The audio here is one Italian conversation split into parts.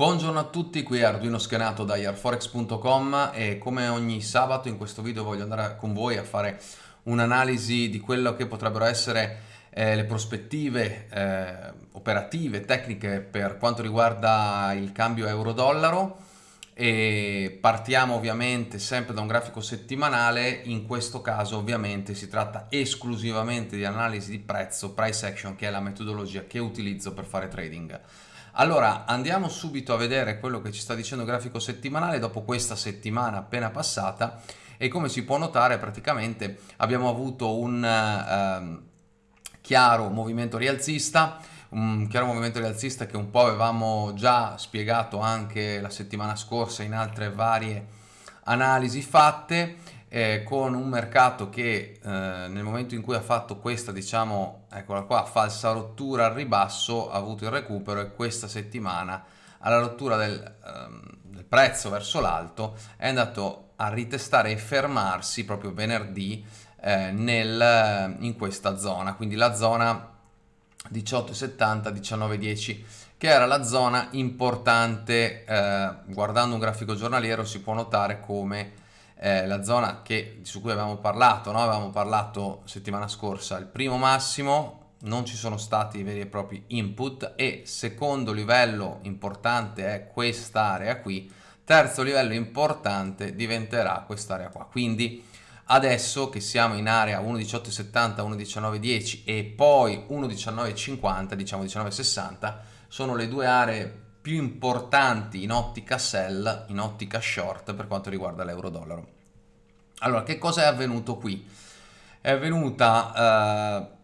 Buongiorno a tutti, qui è Arduino Schenato da airforex.com e come ogni sabato in questo video voglio andare con voi a fare un'analisi di quello che potrebbero essere eh, le prospettive eh, operative, tecniche per quanto riguarda il cambio euro-dollaro e partiamo ovviamente sempre da un grafico settimanale, in questo caso ovviamente si tratta esclusivamente di analisi di prezzo, price action che è la metodologia che utilizzo per fare trading. Allora andiamo subito a vedere quello che ci sta dicendo il grafico settimanale dopo questa settimana appena passata. E come si può notare praticamente abbiamo avuto un eh, chiaro movimento rialzista un chiaro movimento rialzista che un po' avevamo già spiegato anche la settimana scorsa in altre varie analisi fatte eh, con un mercato che eh, nel momento in cui ha fatto questa diciamo eccola qua falsa rottura al ribasso ha avuto il recupero e questa settimana alla rottura del, ehm, del prezzo verso l'alto è andato a ritestare e fermarsi proprio venerdì eh, nel, in questa zona. Quindi la zona 18,70 19,10 che era la zona importante eh, guardando un grafico giornaliero si può notare come eh, la zona che, su cui avevamo parlato, no? avevamo parlato settimana scorsa, il primo massimo non ci sono stati veri e propri input e secondo livello importante è quest'area qui, terzo livello importante diventerà quest'area qua, quindi adesso che siamo in area 1.1870, 1.1910 e poi 1.1950, diciamo 1960, sono le due aree più importanti in ottica sell, in ottica short per quanto riguarda l'euro-dollaro. Allora, che cosa è avvenuto qui? È avvenuta eh,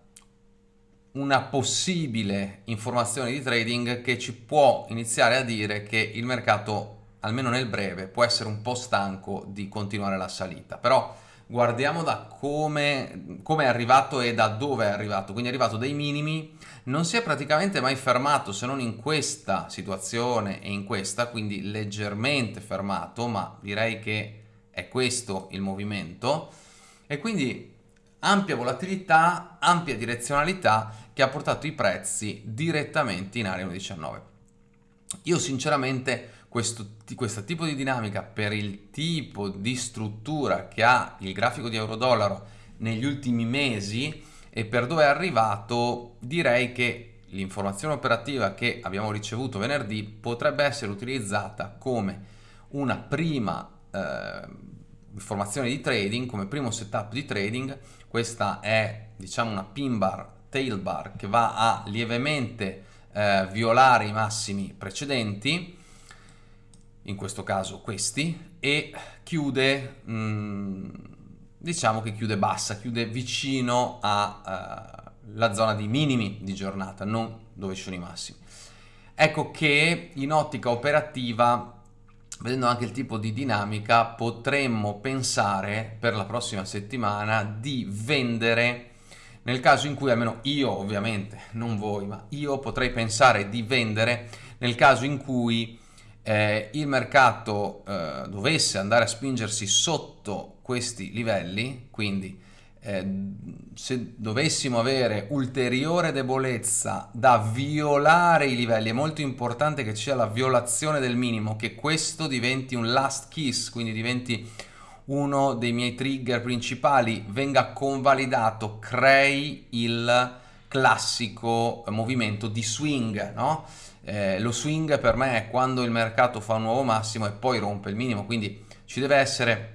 una possibile informazione di trading che ci può iniziare a dire che il mercato, almeno nel breve, può essere un po' stanco di continuare la salita. Però guardiamo da come, come è arrivato e da dove è arrivato. Quindi è arrivato dai minimi, non si è praticamente mai fermato se non in questa situazione e in questa, quindi leggermente fermato, ma direi che è questo il movimento. E quindi ampia volatilità, ampia direzionalità che ha portato i prezzi direttamente in area 1.19. Io sinceramente questo, questo tipo di dinamica per il tipo di struttura che ha il grafico di euro-dollaro negli ultimi mesi e per dove è arrivato direi che l'informazione operativa che abbiamo ricevuto venerdì potrebbe essere utilizzata come una prima eh, informazione di trading, come primo setup di trading. Questa è diciamo una pin bar, tail bar che va a lievemente eh, violare i massimi precedenti in questo caso questi, e chiude, mh, mm, diciamo che chiude bassa, chiude vicino alla uh, zona di minimi di giornata, non dove ci sono i massimi. Ecco che in ottica operativa, vedendo anche il tipo di dinamica, potremmo pensare per la prossima settimana di vendere nel caso in cui almeno io ovviamente, non voi, ma io potrei pensare di vendere nel caso in cui eh, il mercato eh, dovesse andare a spingersi sotto questi livelli, quindi eh, se dovessimo avere ulteriore debolezza da violare i livelli, è molto importante che ci sia la violazione del minimo, che questo diventi un last kiss, quindi diventi uno dei miei trigger principali, venga convalidato, crei il classico movimento di swing, no? Eh, lo swing per me è quando il mercato fa un nuovo massimo e poi rompe il minimo, quindi ci deve essere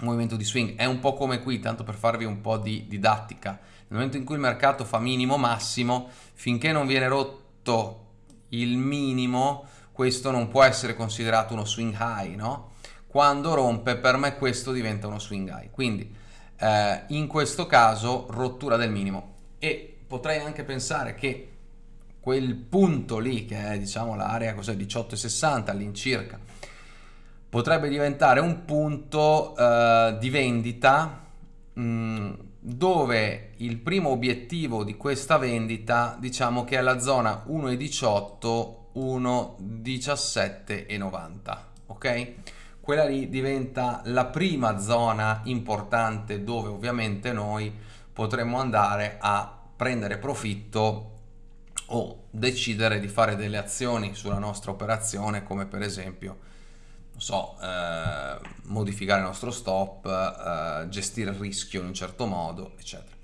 un movimento di swing. È un po' come qui, tanto per farvi un po' di didattica. Nel momento in cui il mercato fa minimo massimo, finché non viene rotto il minimo, questo non può essere considerato uno swing high, no? Quando rompe, per me questo diventa uno swing high. Quindi, eh, in questo caso, rottura del minimo. E potrei anche pensare che quel punto lì che è diciamo l'area 18,60 all'incirca potrebbe diventare un punto uh, di vendita mh, mm, dove il primo obiettivo di questa vendita diciamo che è la zona 1,18 1,17,90 ok? Quella lì diventa la prima zona importante dove ovviamente noi potremmo andare a prendere profitto o decidere di fare delle azioni sulla nostra operazione come per esempio non so, eh, modificare il nostro stop, eh, gestire il rischio in un certo modo, eccetera.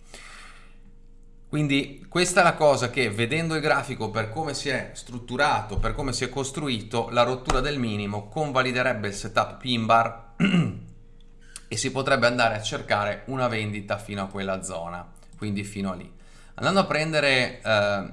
Quindi questa è la cosa che vedendo il grafico per come si è strutturato, per come si è costruito, la rottura del minimo convaliderebbe il setup pin bar e si potrebbe andare a cercare una vendita fino a quella zona, quindi fino a lì. Andando a prendere eh,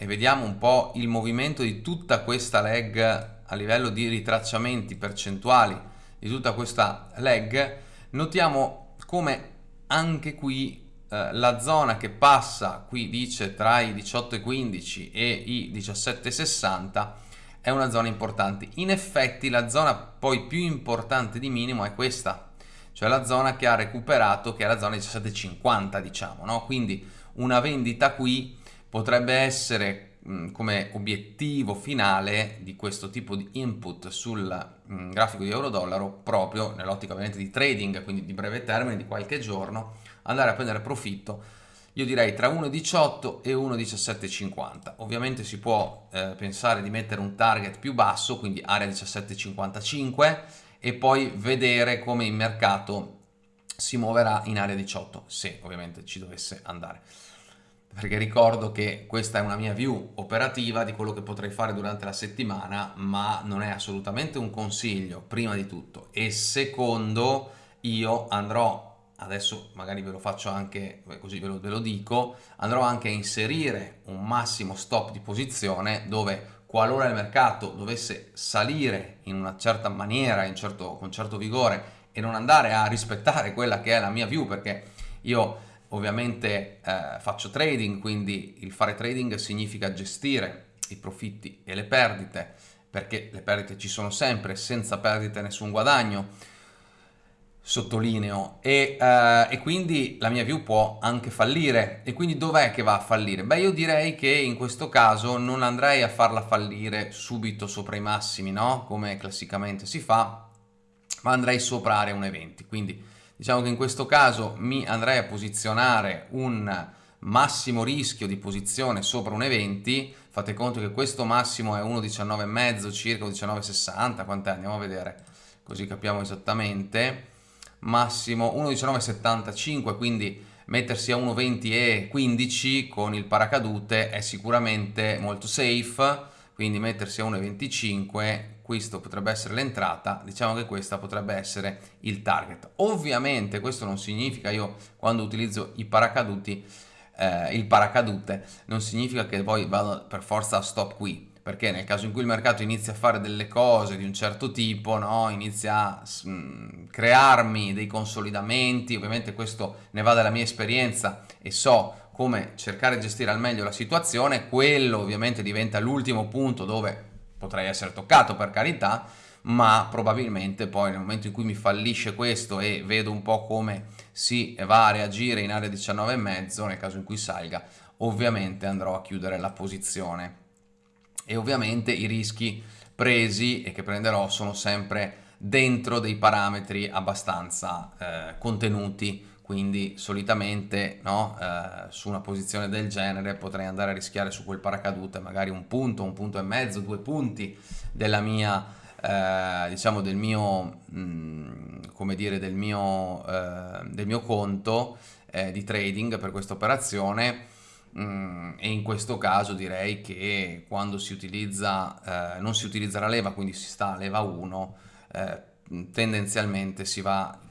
e vediamo un po' il movimento di tutta questa leg a livello di ritracciamenti percentuali di tutta questa leg, notiamo come anche qui eh, la zona che passa, qui dice tra i 18,15 e i 17,60 è una zona importante. In effetti la zona poi più importante di minimo è questa, cioè la zona che ha recuperato, che è la zona 17,50 diciamo, no? quindi una vendita qui potrebbe essere come obiettivo finale di questo tipo di input sul mh, grafico di euro-dollaro proprio nell'ottica ovviamente di trading, quindi di breve termine, di qualche giorno, andare a prendere profitto io direi tra 1,18 e 1,1750 ovviamente si può eh, pensare di mettere un target più basso quindi area 17,55 e poi vedere come il mercato si muoverà in area 18 se ovviamente ci dovesse andare perché ricordo che questa è una mia view operativa di quello che potrei fare durante la settimana ma non è assolutamente un consiglio prima di tutto. E secondo io andrò adesso magari ve lo faccio anche così ve lo, ve lo dico andrò anche a inserire un massimo stop di posizione dove qualora il mercato dovesse salire in una certa maniera in certo, con certo vigore e non andare a rispettare quella che è la mia view perché io ovviamente eh, faccio trading quindi il fare trading significa gestire i profitti e le perdite perché le perdite ci sono sempre senza perdite nessun guadagno sottolineo, e, uh, e, quindi la mia view può anche fallire. E quindi dov'è che va a fallire? Beh, io direi che in questo caso non andrei a farla fallire subito sopra i massimi, no? Come classicamente si fa, ma andrei sopra area 1,20. Quindi diciamo che in questo caso mi andrei a posizionare un massimo rischio di posizione sopra 1,20. Fate conto che questo massimo è 1,19,5 circa 1,1960, quant'è? Andiamo a vedere, così capiamo esattamente massimo 1,1975 quindi mettersi a 1,20 e 15 con il paracadute è sicuramente molto safe quindi mettersi a 1,25 questo potrebbe essere l'entrata diciamo che questa potrebbe essere il target ovviamente questo non significa io quando utilizzo i paracaduti eh, il paracadute non significa che poi vado per forza a stop qui perché nel caso in cui il mercato inizia a fare delle cose di un certo tipo, no? inizia a mh, crearmi dei consolidamenti, ovviamente questo ne va dalla mia esperienza e so come cercare di gestire al meglio la situazione, quello ovviamente diventa l'ultimo punto dove potrei essere toccato per carità, ma probabilmente poi nel momento in cui mi fallisce questo e vedo un po' come si va a reagire in area 19,5 nel caso in cui salga, ovviamente andrò a chiudere la posizione. E ovviamente i rischi presi e che prenderò sono sempre dentro dei parametri abbastanza eh, contenuti quindi solitamente no, eh, su una posizione del genere potrei andare a rischiare su quel paracadute magari un punto, un punto e mezzo, due punti della mia eh, diciamo del mio mh, mm, come dire del mio, eh, del mio conto eh, di trading per questa operazione. Mm, e in questo caso direi che quando si utilizza, eh, non si utilizza la leva, quindi si sta a leva 1, eh, tendenzialmente si va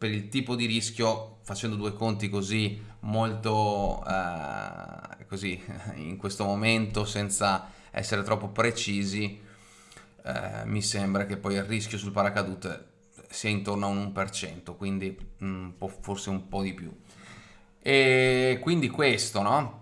per il tipo di rischio facendo due conti così molto eh, così in questo momento senza essere troppo precisi eh, mi sembra che poi il rischio sul paracadute sia intorno a un 1% quindi un forse un po' di più e quindi questo, no?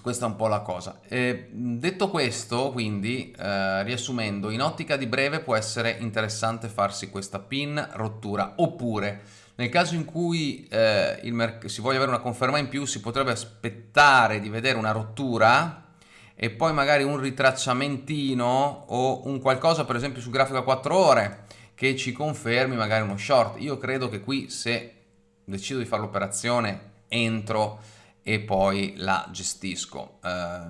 Questa è un po' la cosa. E detto questo, quindi, eh, riassumendo, in ottica di breve può essere interessante farsi questa pin rottura, oppure nel caso in cui eh, si voglia avere una conferma in più, si potrebbe aspettare di vedere una rottura e poi magari un ritracciamentino o un qualcosa, per esempio, sul grafico a 4 ore che ci confermi magari uno short. Io credo che qui se decido di fare l'operazione entro e poi la gestisco. Eh,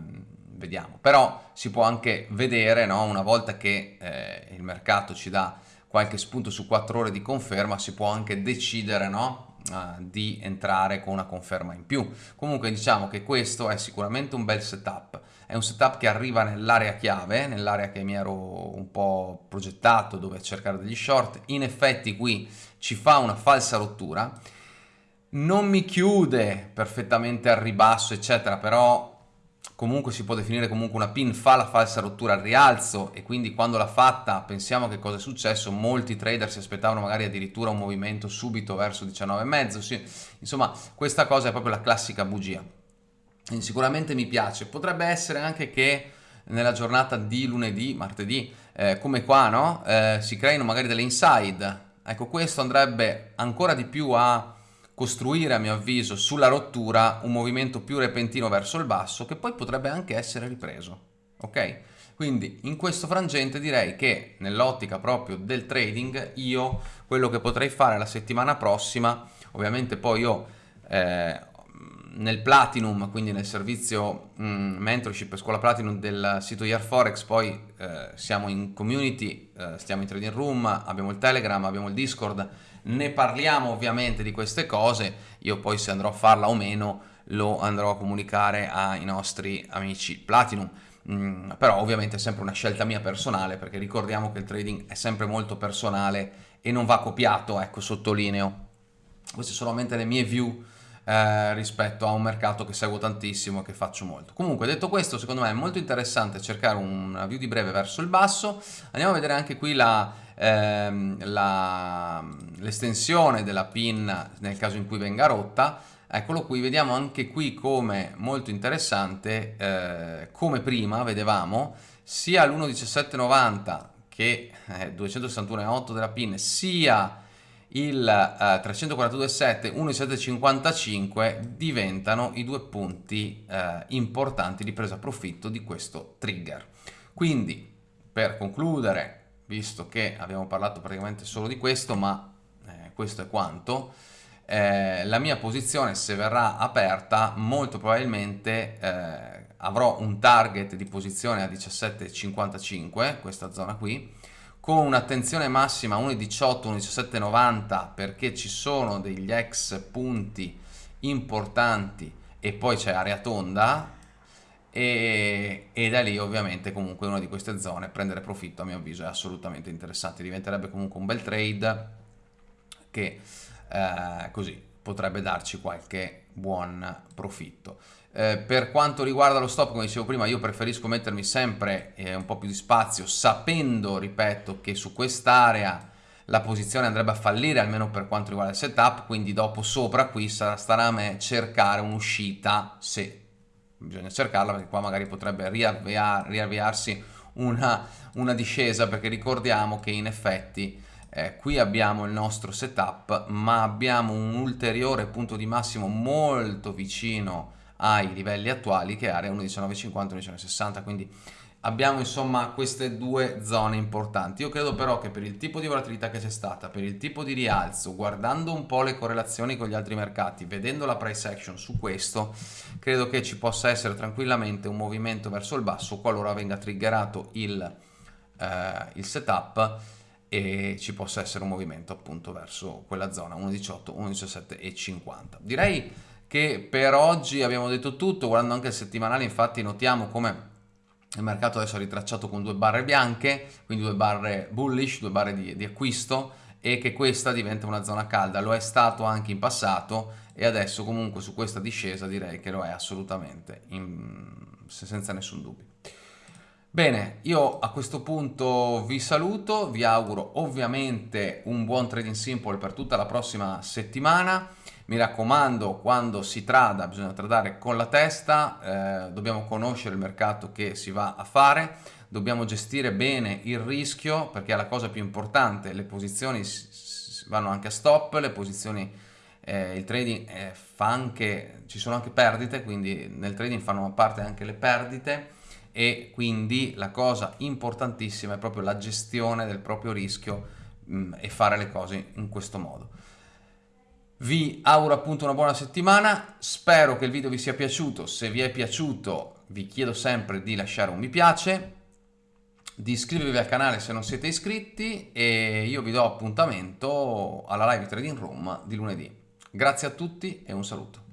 vediamo. Però si può anche vedere, no? una volta che eh, il mercato ci dà qualche spunto su 4 ore di conferma, si può anche decidere no? uh, di entrare con una conferma in più. Comunque diciamo che questo è sicuramente un bel setup. È un setup che arriva nell'area chiave, nell'area che mi ero un po' progettato dove cercare degli short. In effetti qui ci fa una falsa rottura non mi chiude perfettamente al ribasso eccetera però comunque si può definire comunque una pin fa la falsa rottura al rialzo e quindi quando l'ha fatta pensiamo che cosa è successo molti trader si aspettavano magari addirittura un movimento subito verso 19,5 sì, insomma questa cosa è proprio la classica bugia. E sicuramente mi piace. Potrebbe essere anche che nella giornata di lunedì martedì eh, come qua no eh, si creino magari delle inside. Ecco questo andrebbe ancora di più a costruire a mio avviso sulla rottura un movimento più repentino verso il basso che poi potrebbe anche essere ripreso ok? Quindi in questo frangente direi che nell'ottica proprio del trading io quello che potrei fare la settimana prossima ovviamente poi io eh, nel Platinum, quindi nel servizio mh, mm, mentorship scuola Platinum del sito Yearforex, poi eh, siamo in community, eh, stiamo in trading room, abbiamo il Telegram, abbiamo il Discord, ne parliamo ovviamente di queste cose, io poi se andrò a farla o meno lo andrò a comunicare ai nostri amici Platinum. Mm, però ovviamente è sempre una scelta mia personale perché ricordiamo che il trading è sempre molto personale e non va copiato, ecco sottolineo. Queste sono solamente le mie view eh, rispetto a un mercato che seguo tantissimo e che faccio molto. Comunque detto questo secondo me è molto interessante cercare una view di breve verso il basso, andiamo a vedere anche qui la, ehm, l'estensione della pin nel caso in cui venga rotta, eccolo qui, vediamo anche qui come molto interessante, eh, come prima vedevamo, sia l'1.1790 che eh, 261,8 della pin, sia il uh, 342,7 1,755 diventano i due punti uh, importanti di presa profitto di questo trigger. Quindi, per concludere, visto che abbiamo parlato praticamente solo di questo, ma eh, questo è quanto, eh, la mia posizione se verrà aperta molto probabilmente eh, avrò un target di posizione a 17,55, questa zona qui, con un'attenzione massima 1,18, 1,1790 perché ci sono degli ex punti importanti e poi c'è area tonda e, e, da lì ovviamente comunque una di queste zone prendere profitto a mio avviso è assolutamente interessante. Diventerebbe comunque un bel trade che eh, così potrebbe darci qualche buon profitto. Eh, per quanto riguarda lo stop, come dicevo prima, io preferisco mettermi sempre eh, un po' più di spazio, sapendo, ripeto, che su quest'area la posizione andrebbe a fallire, almeno per quanto riguarda il setup, quindi dopo sopra qui sarà, starà a me cercare un'uscita, se bisogna cercarla, perché qua magari potrebbe riavviar, riavviarsi una, una, discesa, perché ricordiamo che in effetti eh, qui abbiamo il nostro setup, ma abbiamo un ulteriore punto di massimo molto vicino ai livelli attuali che è area 1.1950 1.1960 quindi abbiamo insomma queste due zone importanti. Io credo però che per il tipo di volatilità che c'è stata per il tipo di rialzo guardando un po' le correlazioni con gli altri mercati vedendo la price action su questo credo che ci possa essere tranquillamente un movimento verso il basso qualora venga triggerato il, eh, il setup e ci possa essere un movimento appunto verso quella zona 1.18 1.17 e 50 direi che per oggi abbiamo detto tutto, guardando anche il settimanale infatti notiamo come il mercato adesso ha ritracciato con due barre bianche, quindi due barre bullish, due barre di, di acquisto e che questa diventa una zona calda, lo è stato anche in passato e adesso comunque su questa discesa direi che lo è assolutamente, in, senza nessun dubbio. Bene, io a questo punto vi saluto, vi auguro ovviamente un buon trading simple per tutta la prossima settimana. Mi raccomando, quando si trada bisogna tradare con la testa, eh, dobbiamo conoscere il mercato che si va a fare, dobbiamo gestire bene il rischio perché è la cosa più importante, le posizioni vanno anche a stop, le posizioni, eh, il trading eh, fa anche, ci sono anche perdite, quindi nel trading fanno parte anche le perdite e quindi la cosa importantissima è proprio la gestione del proprio rischio mh, mm, e fare le cose in questo modo. Vi auguro appunto una buona settimana, spero che il video vi sia piaciuto, se vi è piaciuto vi chiedo sempre di lasciare un mi piace, di iscrivervi al canale se non siete iscritti e io vi do appuntamento alla live Trading Room di lunedì. Grazie a tutti e un saluto.